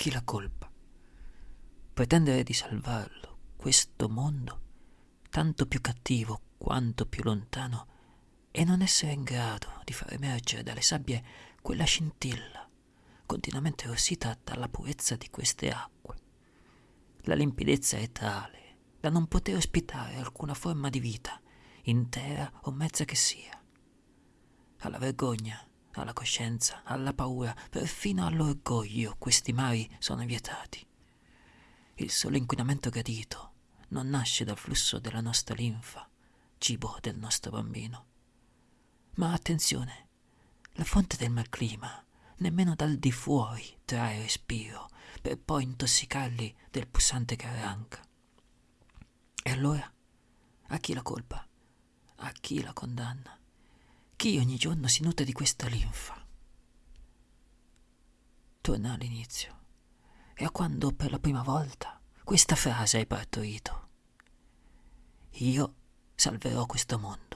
chi la colpa? Pretendere di salvarlo, questo mondo, tanto più cattivo quanto più lontano, e non essere in grado di far emergere dalle sabbie quella scintilla continuamente rossita dalla purezza di queste acque. La limpidezza è tale da non poter ospitare alcuna forma di vita, intera o mezza che sia. Alla vergogna, alla coscienza, alla paura, perfino all'orgoglio questi mari sono vietati. Il solo inquinamento gradito non nasce dal flusso della nostra linfa, cibo del nostro bambino. Ma attenzione, la fonte del malclima nemmeno dal di fuori trae respiro per poi intossicarli del pulsante che arranca. E allora a chi la colpa? A chi la condanna? Chi ogni giorno si nutre di questa linfa? Torna all'inizio e a quando per la prima volta questa frase hai partorito. Io salverò questo mondo.